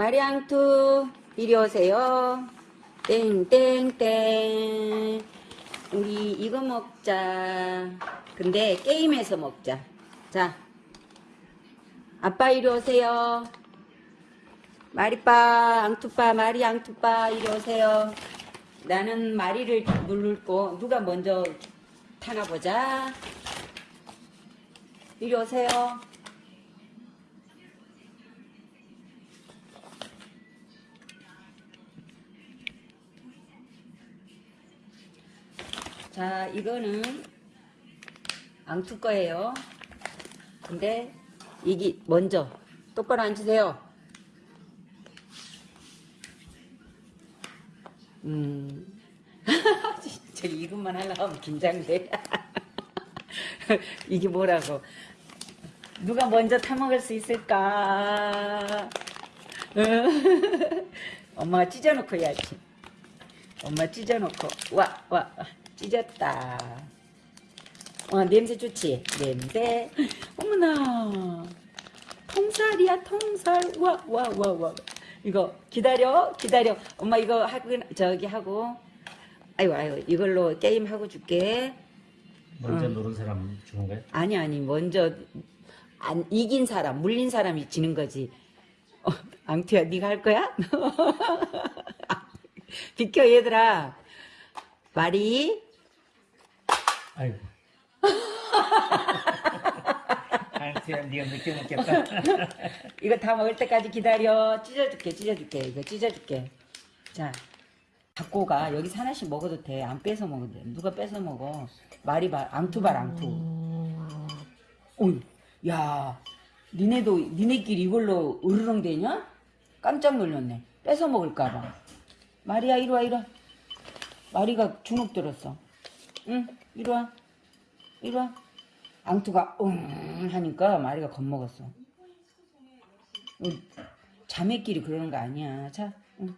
마리앙투 이리 오세요. 땡땡땡. 우리 이거 먹자. 근데 게임에서 먹자. 자, 아빠 이리 오세요. 마리빠, 앙투빠, 마리 앙투빠 이리 오세요. 나는 마리를 누르고 누가 먼저 타나 보자. 이리 오세요. 자, 이거는 앙투 거예요. 근데 이게 먼저 똑바로 앉으세요. 음. 진짜 이것만 하려고 하면 긴장돼. 이게 뭐라고. 누가 먼저 타먹을 수 있을까? 엄마가 찢어놓고 해야지. 엄마 찢어놓고. 와, 와, 찢었다. 어, 냄새 좋지? 냄새. 어머나. 통살이야, 통살. 와, 와, 와, 와. 이거 기다려, 기다려. 엄마 이거 하고, 저기 하고. 아이고, 아이고, 이걸로 게임 하고 줄게. 먼저 누른 사람 주는 거예요? 아니, 아니, 먼저, 안, 이긴 사람, 물린 사람이 지는 거지. 어, 앙투야, 네가 할 거야? 비켜, 얘들아. 말이, 아이고. 아이트야, 네가 늦게 먹겠다. 이거 다 먹을 때까지 기다려. 찢어줄게, 찢어줄게. 이거 찢어줄게. 자, 갖고 가. 여기서 하나씩 먹어도 돼. 안 뺏어 먹어도 돼. 누가 뺏어 먹어. 말이발, 앙투발, 앙투. 어이, 야, 니네도, 니네끼리 이걸로 으르렁 되냐? 깜짝 놀랐네. 뺏어 먹을까봐. 마리야, 이리 와, 이리 와. 마리가 주눅 들었어. 응, 이리 와. 이리 와. 앙투가 응 하니까 마리가 겁먹었어. 어, 자매끼리 그러는 거 아니야. 자, 응.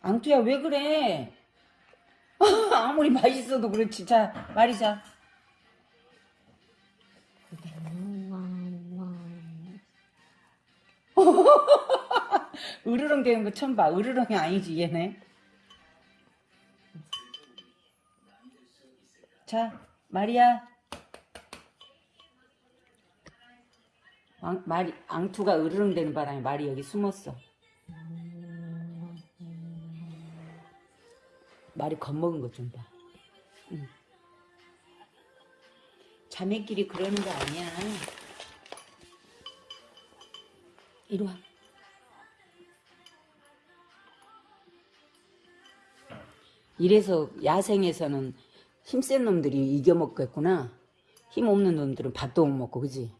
앙투야 왜 그래? 아무리 맛있어도 그렇지. 자, 마리 자. 으르렁 되는 거 처음 봐. 으르렁이 아니지 얘네. 자, 마리야. 앙, 마리, 앙투가 으르렁 되는 바람에 말이 여기 숨었어. 말이 겁먹은 것 좀 봐. 응. 자매끼리 그러는 거 아니야. 이리 와. 이래서 야생에서는 힘센 놈들이 이겨먹겠구나. 힘 없는 놈들은 밥도 못 먹고, 그지?